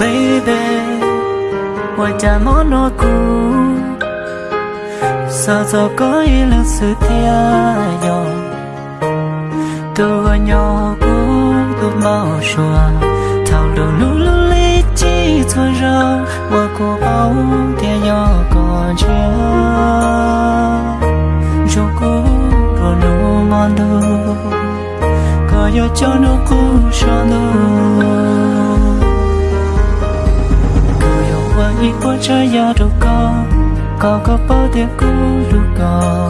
baby. Ngoài cha món nó cũ sao sao có ý lực sự thia nhỏ tôi gọi nhỏ cũ tôi bao xua thao đồ lũ lũ lý chi thôi rau qua cô bóng thia nhỏ còn chưa. Dù cô rồi nụ ngon đâu có yêu cho nụ cũ cho nụ. Y qua cha ya đâu có có có bao tiền cũ lúc có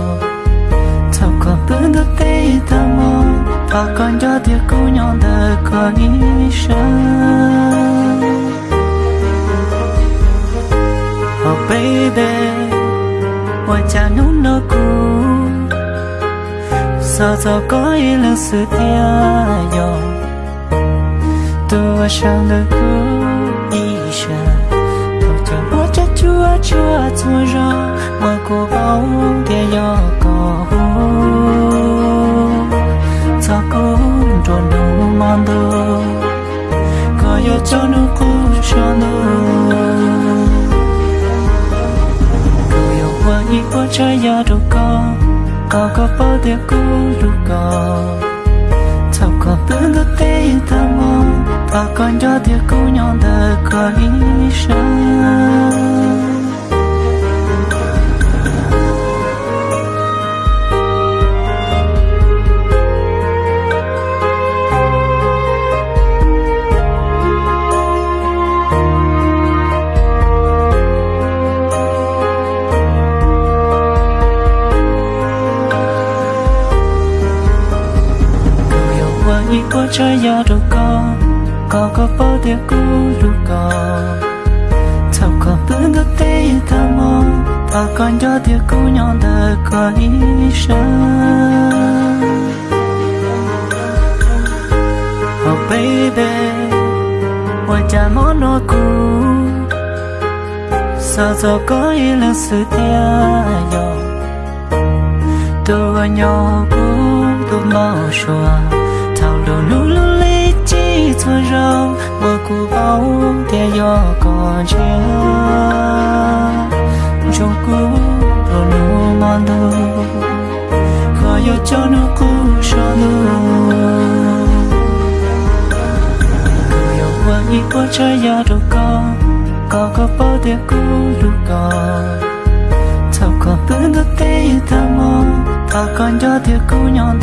thao có bữa đó tê ta mò và còn cho tiền cũ nhon đời oh, có ý sáng Oh baby, hoa cha nấu nơ cũ sao sao có ý là sự tia yo tôi sang đời cũ. Chúa ra mà cô bao thế yo có cho cô tròn đầu mang đồ có yo cho nó cô cho nó cô yêu qua ý qua trái ya đâu có có có bao tia cô đâu có sao có bữa đó tê ta mong và còn cho tia cô nhon đời có ý sao đi qua trái ya đâu có có có bao tiền cũ lúc có. Sao có bữa đó tê ta mò ta còn cho tiền cũ nhon đời có ý sáng. Oh baby, hoa cha mó nó cũ sao sao có ý là sự tia yo tôi nhỏ cũ tôi mau xóa thảo đồ lũ lũ lý chi cho râu mà cô bao tia gió cỏ chia trong cú đồ nụ ngon đâu khó yo cho nó cũ cho nó yêu yo qua quá qua ya đâu có có có bao tia cú lúc có sao có bữa đó tê ta mong ta còn cho tia cũ nhon